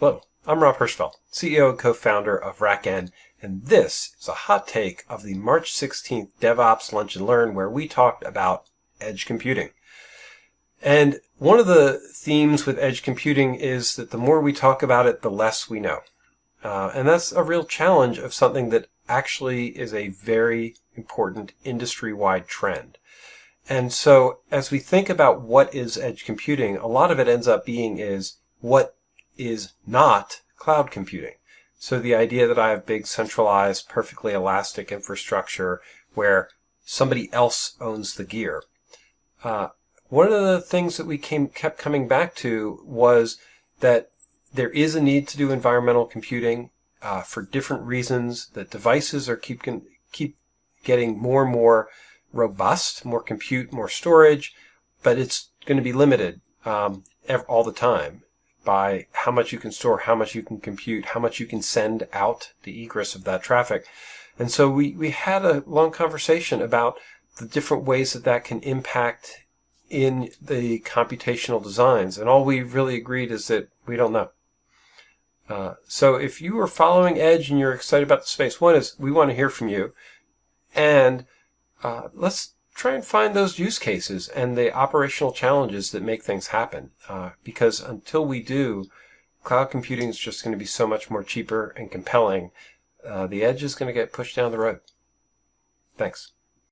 Hello, I'm Rob Hirschfeld, CEO and co-founder of RackN, and this is a hot take of the March 16th DevOps Lunch and Learn where we talked about edge computing. And one of the themes with edge computing is that the more we talk about it, the less we know. Uh, and that's a real challenge of something that actually is a very important industry-wide trend. And so as we think about what is edge computing, a lot of it ends up being is what is not cloud computing. So the idea that I have big centralized, perfectly elastic infrastructure where somebody else owns the gear. Uh, one of the things that we came kept coming back to was that there is a need to do environmental computing uh, for different reasons. That devices are keep keep getting more and more robust, more compute, more storage, but it's going to be limited um, all the time by how much you can store, how much you can compute, how much you can send out the egress of that traffic. And so we, we had a long conversation about the different ways that that can impact in the computational designs. And all we really agreed is that we don't know. Uh, so if you are following Edge and you're excited about the space, one is we want to hear from you. And uh, let's try and find those use cases and the operational challenges that make things happen. Uh, because until we do, cloud computing is just going to be so much more cheaper and compelling. Uh, the edge is going to get pushed down the road. Thanks.